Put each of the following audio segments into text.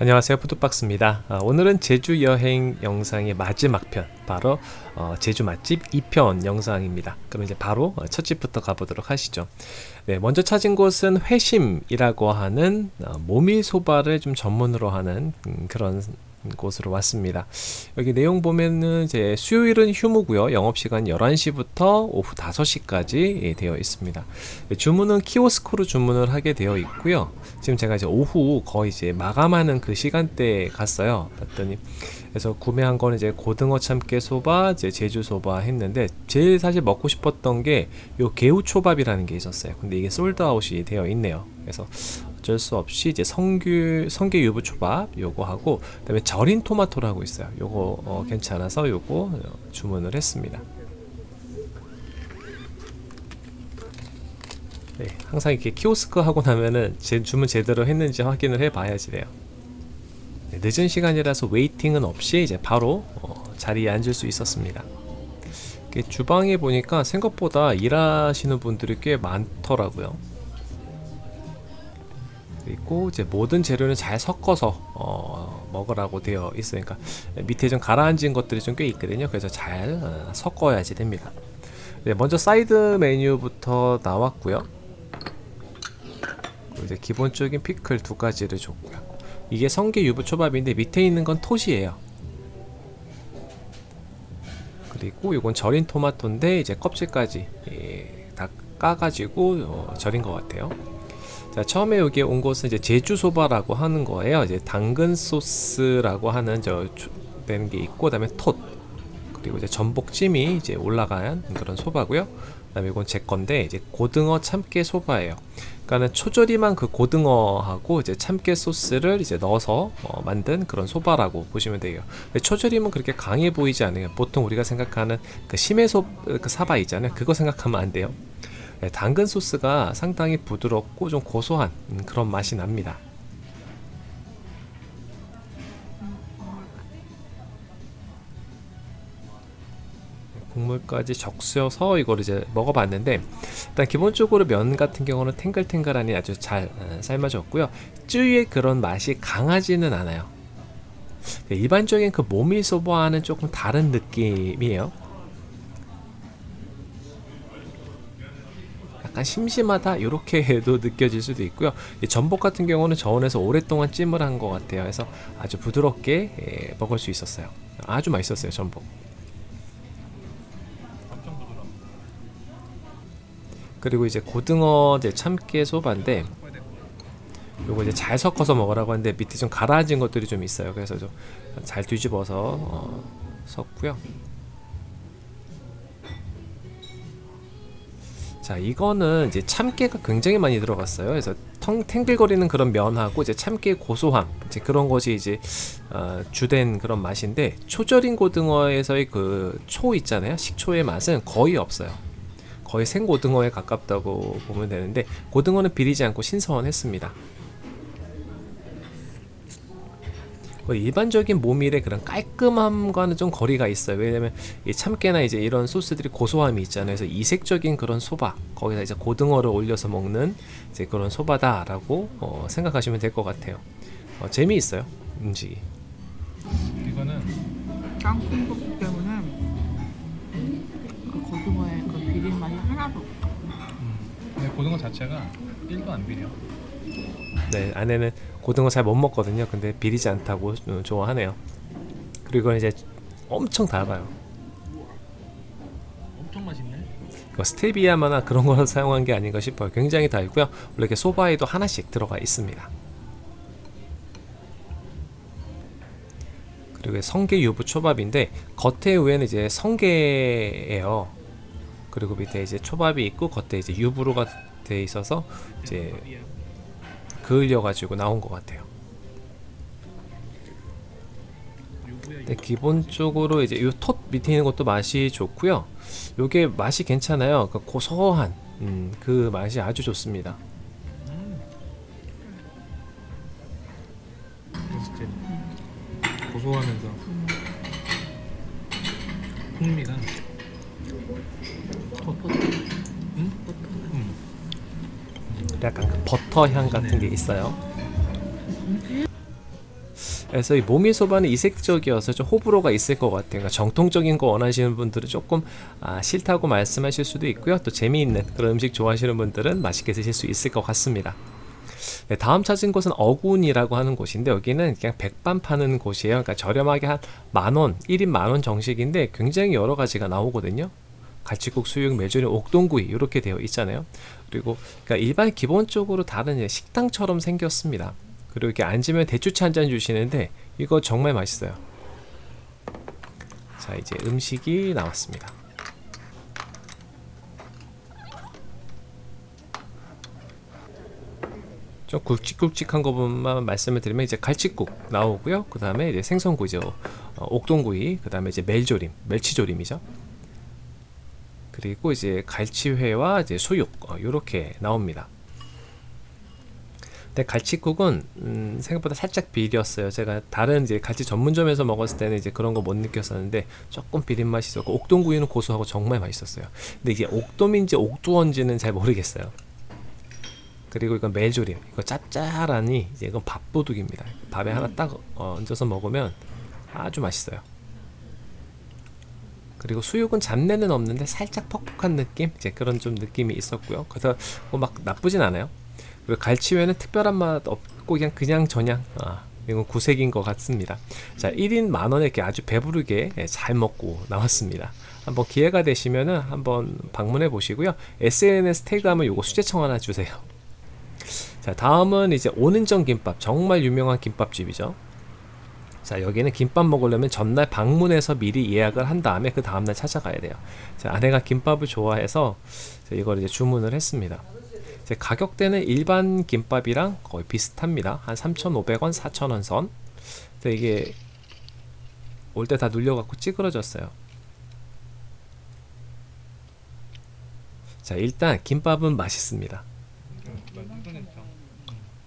안녕하세요. 푸드박스입니다. 아, 오늘은 제주 여행 영상의 마지막 편 바로 어, 제주 맛집 2편 영상입니다. 그럼 이제 바로 어, 첫 집부터 가보도록 하시죠. 네, 먼저 찾은 곳은 회심이라고 하는 어, 모밀소바를 좀 전문으로 하는 음, 그런 곳으로 왔습니다. 여기 내용 보면은 이제 수요일은 휴무고요. 영업시간 11시부터 오후 5시까지 예, 되어 있습니다. 네, 주문은 키오스크로 주문을 하게 되어 있고요. 지금 제가 이제 오후 거의 이제 마감하는 그 시간대에 갔어요. 봤더니 그래서 구매한 거는 이제 고등어 참깨 소바 이제 제주 소바 했는데 제일 사실 먹고 싶었던 게 요 개우 초밥이라는 게 있었어요. 근데 이게 솔드아웃이 되어 있네요. 그래서 어쩔 수 없이 이제 성규 성게 유부 초밥 요거 하고 그다음에 절인 토마토라고 있어요. 요거 어, 괜찮아서 요거 주문을 했습니다. 네, 항상 이렇게 키오스크 하고 나면은 제 주문 제대로 했는지 확인을 해봐야지 돼요. 네, 늦은 시간이라서 웨이팅은 없이 이제 바로 어, 자리에 앉을 수 있었습니다. 주방에 보니까 생각보다 일하시는 분들이 꽤 많더라고요. 있고 이제 모든 재료는 잘 섞어서 어, 먹으라고 되어 있으니까 밑에 좀 가라앉은 것들이 좀 꽤 있거든요. 그래서 잘 어, 섞어야지 됩니다. 네, 먼저 사이드 메뉴부터 나왔고요. 이제 기본적인 피클 두 가지를 줬고요. 이게 성게 유부초밥인데 밑에 있는 건 톳이에요. 그리고 이건 절인 토마토인데 이제 껍질까지 예, 다 까가지고 어, 절인 것 같아요 자 처음에 여기 온 곳은 이제 제주소바라고 하는 거예요. 이제 당근 소스라고 하는 저 되는 게 있고 그다음에 톳. 그리고 이제 전복찜이 이제 올라간 그런 소바고요. 그다음에 이건 제 건데 이제 고등어 참깨 소바예요. 그러니까는 초절임한 그 고등어하고 이제 참깨 소스를 이제 넣어서 어 만든 그런 소바라고 보시면 돼요. 초절임은 그렇게 강해 보이지 않아요. 보통 우리가 생각하는 그 심해 소 그 사바 있잖아요. 그거 생각하면 안 돼요 네, 당근 소스가 상당히 부드럽고 좀 고소한 음, 그런 맛이 납니다. 국물까지 적셔서 이걸 이제 먹어봤는데 일단 기본적으로 면 같은 경우는 탱글탱글하니 아주 잘 어, 삶아졌고요. 쯔유의 그런 맛이 강하지는 않아요. 일반적인 그 모밀소바와는 조금 다른 느낌이에요 약간 심심하다? 이렇게 해도 느껴질 수도 있고요. 전복 같은 경우는 저온에서 오랫동안 찜을 한 것 같아요. 그래서 아주 부드럽게 예, 먹을 수 있었어요. 아주 맛있었어요 전복. 그리고 이제 고등어 이제 참깨 소바인데 요거 이제 잘 섞어서 먹으라고 하는데 밑에 좀 가라앉은 것들이 좀 있어요. 그래서 좀 잘 뒤집어서 어, 섞고요 자 이거는 이제 참깨가 굉장히 많이 들어갔어요. 그래서 텅 탱글거리는 그런 면하고 이제 참깨 고소함 이제 그런 것이 이제 어, 주된 그런 맛인데 초절인 고등어에서의 그 초 있잖아요. 식초의 맛은 거의 없어요. 거의 생고등어에 가깝다고 보면 되는데 고등어는 비리지 않고 신선했습니다 일반적인 모밀의 그런 깔끔함과는 좀 거리가 있어요. 왜냐면 이 참깨나 이제 이런 소스들이 고소함이 있잖아요. 그래서 이색적인 그런 소바 거기다 이제 고등어를 올려서 먹는 이제 그런 소바다 라고 어, 생각하시면 될 것 같아요. 어, 재미있어요 음식이. 이거는 땅콩국 때문에 그 고등어의 그 비린 맛이 하나도 없어 음. 근데 고등어 자체가 1도 안 비려 네 아내는 고등어 잘 못 먹거든요. 근데 비리지 않다고 좋아하네요. 그리고 이제 엄청 달아요. 엄청 맛있네. 스테비아마나 그런 걸 사용한 게 아닌가 싶어요. 굉장히 달고요. 원래 이렇게 소바에도 하나씩 들어가 있습니다. 그리고 성게 유부 초밥인데 겉에 위에는 이제 성게예요. 그리고 밑에 이제 초밥이 있고 겉에 이제 유부로가 돼 있어서 이제 그을려 가지고 나온 것 같아요. 네, 기본적으로 이제 이톳 밑에 있는 것도 맛이 좋고요. 요게 맛이 괜찮아요. 그 고소한 음, 그 맛이 아주 좋습니다. 음. 고소하면서 풍미가 약간 그 버터 향 같은 게 있어요 그래서 이 모미소바는 이색적이어서 좀 호불호가 있을 것 같아요. 그러니까 정통적인 거 원하시는 분들은 조금 아, 싫다고 말씀하실 수도 있고요. 또 재미있는 그런 음식 좋아하시는 분들은 맛있게 드실 수 있을 것 같습니다. 네, 다음 찾은 곳은 어군이라고 하는 곳인데 여기는 그냥 백반 파는 곳이에요. 그러니까 저렴하게 한 만원, 1인 만원 정식인데 굉장히 여러 가지가 나오거든요. 갈치국, 수육, 메조림, 옥동구이 이렇게 되어 있잖아요. 그리고 그러니까 일반 기본적으로 다른 식당처럼 생겼습니다. 그리고 이렇게 앉으면 대추차 한 잔 주시는데 이거 정말 맛있어요. 자 이제 음식이 나왔습니다. 좀 굵직굵직한 것만 말씀을 드리면 이제 갈치국 나오고요. 그 다음에 이제 생선구이죠. 어, 옥동구이, 그 다음에 이제 멜조림, 멸치조림이죠. 그리고 이제 갈치회와 이제 수육 이렇게 나옵니다. 근데 갈치국은 음, 생각보다 살짝 비렸어요. 제가 다른 이제 갈치 전문점에서 먹었을 때는 이제 그런 거 못 느꼈었는데 조금 비린 맛이 있었고 옥동구이는 고소하고 정말 맛있었어요. 근데 이게 옥돔인지 옥두원지는 잘 모르겠어요. 그리고 이건 멜조림, 이거 짭짤하니 이제 이건 밥도둑입니다. 밥에 하나 딱 어, 얹어서 먹으면 아주 맛있어요. 그리고 수육은 잡내는 없는데 살짝 퍽퍽한 느낌, 이제 그런 좀 느낌이 있었고요. 그래서 뭐 막 나쁘진 않아요. 그리고 갈치회는 특별한 맛 없고 그냥 그냥 저냥 아, 이건 구색인 것 같습니다. 자, 1인 만 원에 이렇게 아주 배부르게 예, 잘 먹고 나왔습니다. 한번 기회가 되시면은 한번 방문해 보시고요. SNS 태그하면 요거 수제청 하나 주세요. 자, 다음은 이제 오는정 김밥 정말 유명한 김밥집이죠. 자 여기는 김밥 먹으려면 전날 방문해서 미리 예약을 한 다음에 그 다음날 찾아가야 돼요. 자 아내가 김밥을 좋아해서 이걸 이제 주문을 했습니다. 가격대는 일반 김밥이랑 거의 비슷합니다. 한 3,500원 4,000원 선. 근데 이게 올 때 다 눌려갖고 찌그러졌어요. 자 일단 김밥은 맛있습니다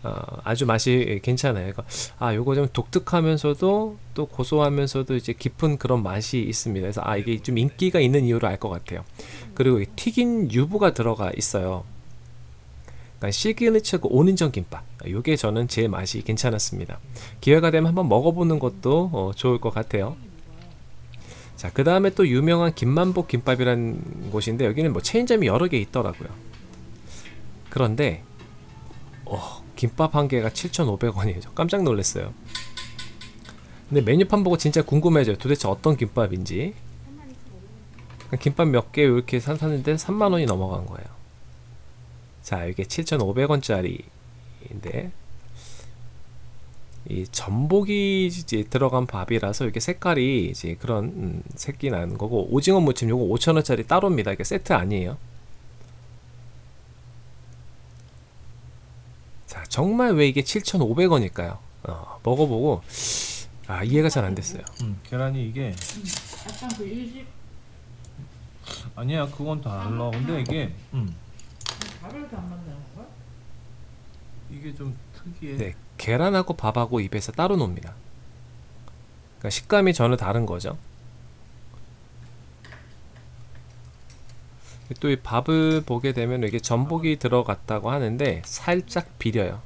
어, 아주 맛이 괜찮아요. 그러니까 아 요거 좀 독특하면서도 또 고소하면서도 이제 깊은 그런 맛이 있습니다. 그래서 아 이게 좀 인기가 있는 이유를 알 것 같아요. 그리고 이 튀긴 유부가 들어가 있어요. 그러니까 시그니처 그 오는정 김밥. 요게 저는 제 맛이 괜찮았습니다. 기회가 되면 한번 먹어보는 것도 어, 좋을 것 같아요. 자, 그 다음에 또 유명한 김만복 김밥이라는 곳인데 여기는 뭐 체인점이 여러 개 있더라고요. 그런데 어, 김밥 한 개가 7,500원이에요. 깜짝 놀랐어요. 근데 메뉴판 보고 진짜 궁금해져요. 도대체 어떤 김밥인지. 김밥 몇 개 이렇게 샀는데 3만 원이 넘어간 거예요. 자, 이게 7,500원짜리인데 이 전복이 이제 들어간 밥이라서 이게 색깔이 이제 그런 음, 색이 나는 거고 오징어 무침 요거 5,000원짜리 따로입니다. 이게 세트 아니에요. 정말 왜 이게 7,500원일까요? 어, 먹어보고 아, 이해가 잘 안 됐어요. 음, 계란이 이게 약간 그 일식 아니야 그건 달라. 근데 이게 음, 밥을 안 만드는 거야? 이게 좀 특이해. 네, 계란하고 밥하고 입에서 따로 놉니다. 그러니까 식감이 전혀 다른 거죠. 또 이 밥을 보게 되면 이게 전복이 들어갔다고 하는데 살짝 비려요.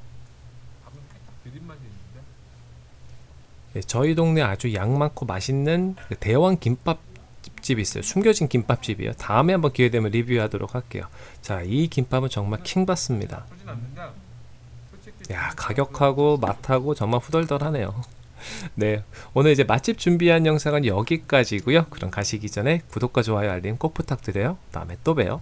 네, 저희 동네 아주 양 많고 맛있는 그 대왕 김밥 집이 있어요. 숨겨진 김밥집이에요. 다음에 한번 기회 되면 리뷰하도록 할게요. 자, 이 김밥은 정말 킹 받습니다. 하진 않는데 솔직히 야 가격하고 맛하고 정말 후덜덜하네요 네 오늘 이제 맛집 준비한 영상은 여기까지고요. 그럼 가시기 전에 구독과 좋아요 알림 꼭 부탁드려요. 다음에 또 봬요